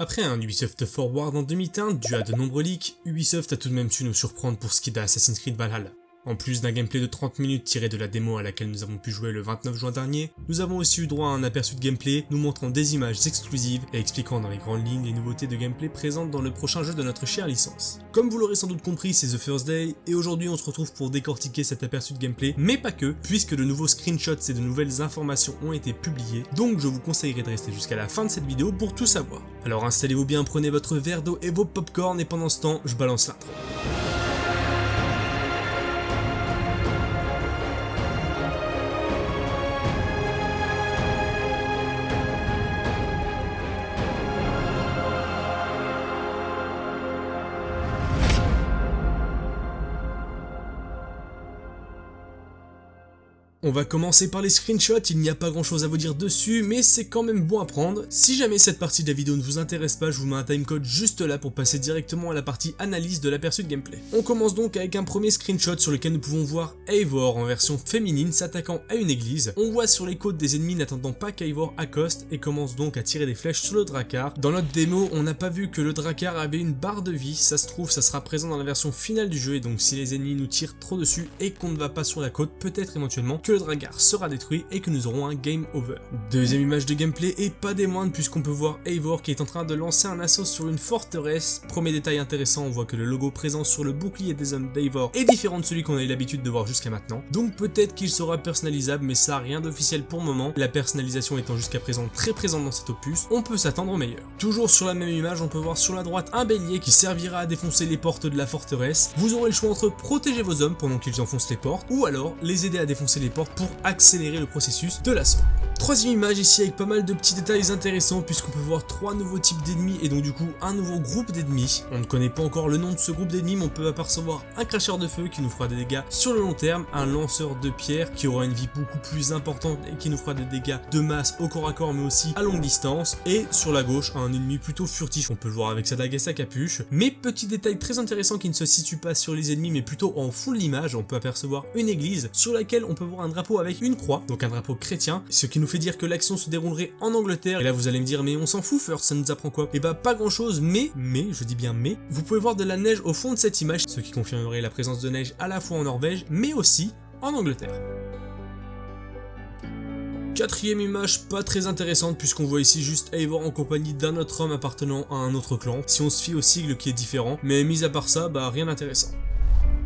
Après un Ubisoft Forward en demi-teinte dû à de nombreux leaks, Ubisoft a tout de même su nous surprendre pour ce qui est d'Assassin's Creed Valhalla. En plus d'un gameplay de 30 minutes tiré de la démo à laquelle nous avons pu jouer le 29 juin dernier, nous avons aussi eu droit à un aperçu de gameplay nous montrant des images exclusives et expliquant dans les grandes lignes les nouveautés de gameplay présentes dans le prochain jeu de notre chère licence. Comme vous l'aurez sans doute compris, c'est The First Day, et aujourd'hui on se retrouve pour décortiquer cet aperçu de gameplay, mais pas que, puisque de nouveaux screenshots et de nouvelles informations ont été publiés, donc je vous conseillerais de rester jusqu'à la fin de cette vidéo pour tout savoir. Alors installez-vous bien, prenez votre verre d'eau et vos popcorn, et pendant ce temps, je balance l'intro. On va commencer par les screenshots, il n'y a pas grand chose à vous dire dessus, mais c'est quand même bon à prendre. Si jamais cette partie de la vidéo ne vous intéresse pas, je vous mets un timecode juste là pour passer directement à la partie analyse de l'aperçu de gameplay. On commence donc avec un premier screenshot sur lequel nous pouvons voir Eivor en version féminine s'attaquant à une église. On voit sur les côtes des ennemis n'attendant pas qu'Eivor accoste et commence donc à tirer des flèches sur le Drakkar. Dans notre démo, on n'a pas vu que le Drakkar avait une barre de vie, ça se trouve ça sera présent dans la version finale du jeu et donc si les ennemis nous tirent trop dessus et qu'on ne va pas sur la côte, peut-être éventuellement que Dragar sera détruit et que nous aurons un game over. Deuxième image de gameplay et pas des moindres puisqu'on peut voir Eivor qui est en train de lancer un assaut sur une forteresse. Premier détail intéressant, on voit que le logo présent sur le bouclier des hommes d'Eivor est différent de celui qu'on a eu l'habitude de voir jusqu'à maintenant. Donc peut-être qu'il sera personnalisable mais ça rien d'officiel pour le moment. La personnalisation étant jusqu'à présent très présente dans cet opus, on peut s'attendre au meilleur. Toujours sur la même image, on peut voir sur la droite un bélier qui servira à défoncer les portes de la forteresse. Vous aurez le choix entre protéger vos hommes pendant qu'ils enfoncent les portes ou alors les aider à défoncer les portes pour accélérer le processus de l'assaut. Troisième image ici avec pas mal de petits détails intéressants puisqu'on peut voir trois nouveaux types d'ennemis et donc du coup un nouveau groupe d'ennemis. On ne connaît pas encore le nom de ce groupe d'ennemis mais on peut apercevoir un cracheur de feu qui nous fera des dégâts sur le long terme, un lanceur de pierre qui aura une vie beaucoup plus importante et qui nous fera des dégâts de masse au corps à corps mais aussi à longue distance et sur la gauche un ennemi plutôt furtif, on peut le voir avec sa dague et sa capuche. Mais petit détail très intéressant qui ne se situe pas sur les ennemis mais plutôt en de l'image, on peut apercevoir une église sur laquelle on peut voir un drapeau avec une croix, donc un drapeau chrétien, ce qui nous fait dire que l'action se déroulerait en Angleterre. Et là vous allez me dire mais on s'en fout First, ça nous apprend quoi? Et bah pas grand chose, mais, mais, je dis bien mais, vous pouvez voir de la neige au fond de cette image, ce qui confirmerait la présence de neige à la fois en Norvège, mais aussi en Angleterre. Quatrième image pas très intéressante puisqu'on voit ici juste Eivor en compagnie d'un autre homme appartenant à un autre clan, si on se fie au sigle qui est différent, mais mis à part ça, bah rien d'intéressant.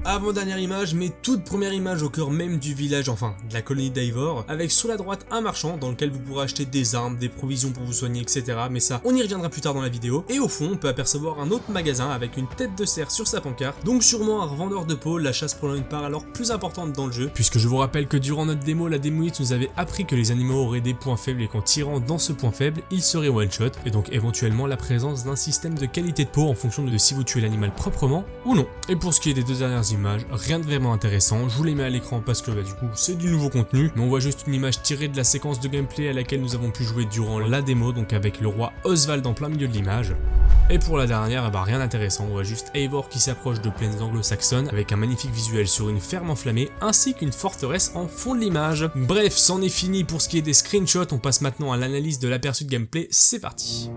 Avant-dernière image, mais toute première image au cœur même du village, enfin de la colonie d'Ivor, avec sur la droite un marchand dans lequel vous pourrez acheter des armes, des provisions pour vous soigner, etc. Mais ça, on y reviendra plus tard dans la vidéo. Et au fond, on peut apercevoir un autre magasin avec une tête de cerf sur sa pancarte, donc sûrement un revendeur de peau, la chasse prenant une part alors plus importante dans le jeu, puisque je vous rappelle que durant notre démo, la démoïte nous avait appris que les animaux auraient des points faibles et qu'en tirant dans ce point faible, ils seraient one-shot, et donc éventuellement la présence d'un système de qualité de peau en fonction de si vous tuez l'animal proprement ou non. Et pour ce qui est des deux dernières rien de vraiment intéressant, je vous les mets à l'écran parce que bah, du coup c'est du nouveau contenu, mais on voit juste une image tirée de la séquence de gameplay à laquelle nous avons pu jouer durant la démo, donc avec le roi Oswald en plein milieu de l'image. Et pour la dernière, bah rien d'intéressant, on voit juste Eivor qui s'approche de plaines anglo-saxonnes avec un magnifique visuel sur une ferme enflammée ainsi qu'une forteresse en fond de l'image. Bref, c'en est fini pour ce qui est des screenshots, on passe maintenant à l'analyse de l'aperçu de gameplay, c'est parti.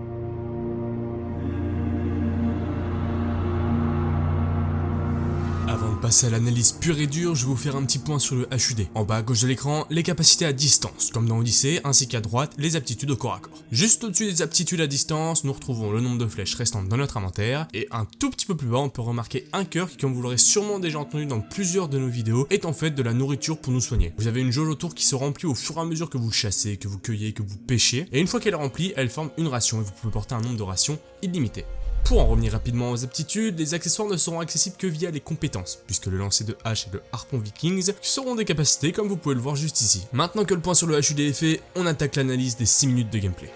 Avant de passer à l'analyse pure et dure, je vais vous faire un petit point sur le HUD. En bas à gauche de l'écran, les capacités à distance, comme dans Odyssey, ainsi qu'à droite, les aptitudes au corps à corps. Juste au-dessus des aptitudes à distance, nous retrouvons le nombre de flèches restantes dans notre inventaire, et un tout petit peu plus bas, on peut remarquer un cœur qui, comme vous l'aurez sûrement déjà entendu dans plusieurs de nos vidéos, est en fait de la nourriture pour nous soigner. Vous avez une jauge autour qui se remplit au fur et à mesure que vous chassez, que vous cueillez, que vous pêchez, et une fois qu'elle est remplie, elle forme une ration, et vous pouvez porter un nombre de rations illimité. Pour en revenir rapidement aux aptitudes, les accessoires ne seront accessibles que via les compétences, puisque le lancer de hache et le harpon vikings seront des capacités comme vous pouvez le voir juste ici. Maintenant que le point sur le HUD est fait, on attaque l'analyse des 6 minutes de gameplay.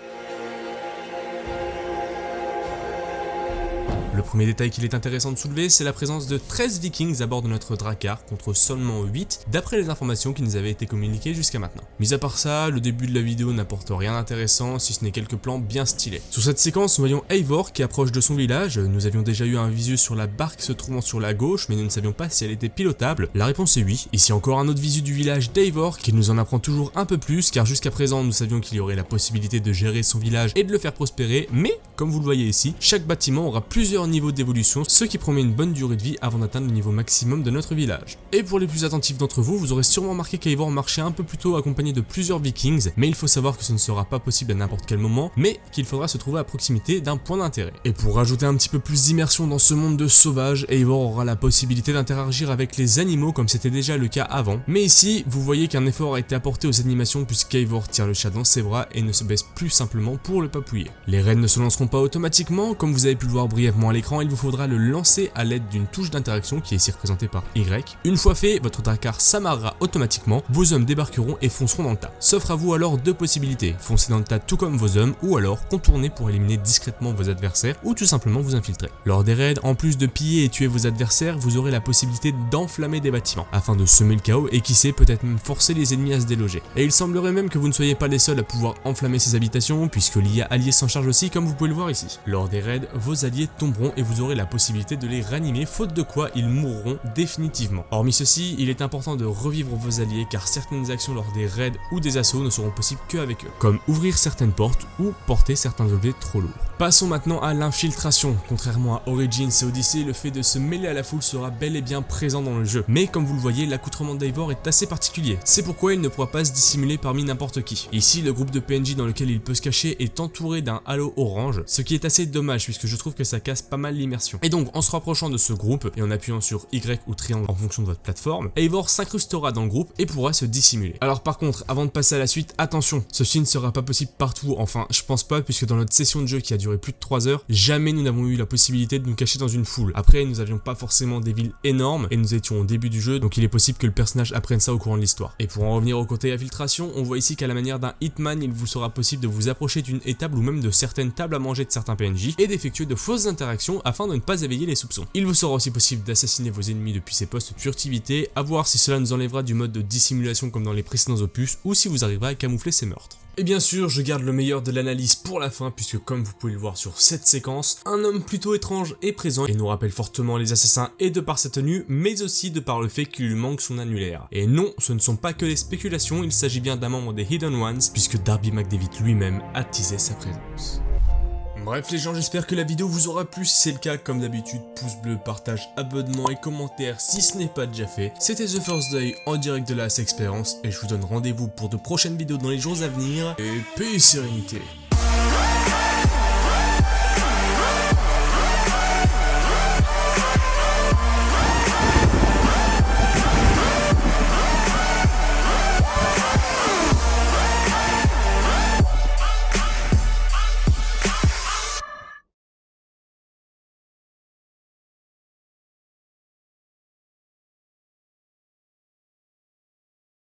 Le premier détail qu'il est intéressant de soulever, c'est la présence de 13 vikings à bord de notre Drakkar contre seulement 8 d'après les informations qui nous avaient été communiquées jusqu'à maintenant. Mis à part ça, le début de la vidéo n'apporte rien d'intéressant si ce n'est quelques plans bien stylés. Sur cette séquence, nous voyons Eivor qui approche de son village, nous avions déjà eu un visu sur la barque se trouvant sur la gauche mais nous ne savions pas si elle était pilotable. La réponse est oui. Ici encore un autre visu du village d'Eivor qui nous en apprend toujours un peu plus car jusqu'à présent nous savions qu'il y aurait la possibilité de gérer son village et de le faire prospérer mais comme vous le voyez ici, chaque bâtiment aura plusieurs niveaux d'évolution ce qui promet une bonne durée de vie avant d'atteindre le niveau maximum de notre village. Et pour les plus attentifs d'entre vous, vous aurez sûrement remarqué qu'Eivor marchait un peu plus tôt accompagné de plusieurs vikings mais il faut savoir que ce ne sera pas possible à n'importe quel moment mais qu'il faudra se trouver à proximité d'un point d'intérêt. Et pour rajouter un petit peu plus d'immersion dans ce monde de sauvages, Eivor aura la possibilité d'interagir avec les animaux comme c'était déjà le cas avant. Mais ici, vous voyez qu'un effort a été apporté aux animations puisqu'Eivor tient le chat dans ses bras et ne se baisse plus simplement pour le papouiller. Les raids ne se lanceront pas automatiquement, comme vous avez pu le voir brièvement à l'écran, il vous faudra le lancer à l'aide d'une touche d'interaction qui est ici représentée par Y. Une fois fait, votre Dakar s'amarrera automatiquement, vos hommes débarqueront et fonceront dans le tas. S'offre à vous alors deux possibilités, foncer dans le tas tout comme vos hommes ou alors contourner pour éliminer discrètement vos adversaires ou tout simplement vous infiltrer. Lors des raids, en plus de piller et tuer vos adversaires, vous aurez la possibilité d'enflammer des bâtiments afin de semer le chaos et qui sait peut-être même forcer les ennemis à se déloger. Et il semblerait même que vous ne soyez pas les seuls à pouvoir enflammer ces habitations puisque l'IA allié s'en charge aussi comme vous pouvez le voir ici. Lors des raids, vos alliés tomberont et vous aurez la possibilité de les ranimer faute de quoi ils mourront définitivement. Hormis ceci, il est important de revivre vos alliés car certaines actions lors des raids ou des assauts ne seront possibles qu'avec eux, comme ouvrir certaines portes ou porter certains objets trop lourds. Passons maintenant à l'infiltration. Contrairement à Origins et Odyssey, le fait de se mêler à la foule sera bel et bien présent dans le jeu. Mais comme vous le voyez, l'accoutrement d'Eivor est assez particulier. C'est pourquoi il ne pourra pas se dissimuler parmi n'importe qui. Ici, le groupe de PNJ dans lequel il peut se cacher est entouré d'un halo orange, ce qui est assez dommage puisque je trouve que ça casse pas mal l'immersion. Et donc, en se rapprochant de ce groupe et en appuyant sur Y ou triangle en fonction de votre plateforme, Eivor s'incrustera dans le groupe et pourra se dissimuler. Alors par contre, avant de passer à la suite, attention, ceci ne sera pas possible partout, enfin je pense pas puisque dans notre session de jeu qui a duré plus de 3 heures, jamais nous n'avons eu la possibilité de nous cacher dans une foule. Après, nous avions pas forcément des villes énormes et nous étions au début du jeu, donc il est possible que le personnage apprenne ça au courant de l'histoire. Et pour en revenir au côté infiltration, on voit ici qu'à la manière d'un Hitman, il vous sera possible de vous approcher d'une étable ou même de certaines tables à manger de certains PNJ et d'effectuer de fausses interactions afin de ne pas éveiller les soupçons. Il vous sera aussi possible d'assassiner vos ennemis depuis ces postes de furtivité, à voir si cela nous enlèvera du mode de dissimulation comme dans les précédents opus ou si vous arriverez à camoufler ces meurtres. Et bien sûr, je garde le meilleur de l'analyse pour la fin, puisque comme vous pouvez le voir sur cette séquence, un homme plutôt étrange est présent et nous rappelle fortement les assassins et de par sa tenue, mais aussi de par le fait qu'il lui manque son annulaire. Et non, ce ne sont pas que les spéculations, il s'agit bien d'un membre des Hidden Ones, puisque Darby McDavid lui-même a teasé sa présence. Bref les gens, j'espère que la vidéo vous aura plu, si c'est le cas, comme d'habitude, pouce bleu, partage, abonnement et commentaire si ce n'est pas déjà fait. C'était The First Day en direct de la Experience et je vous donne rendez-vous pour de prochaines vidéos dans les jours à venir, et paix et sérénité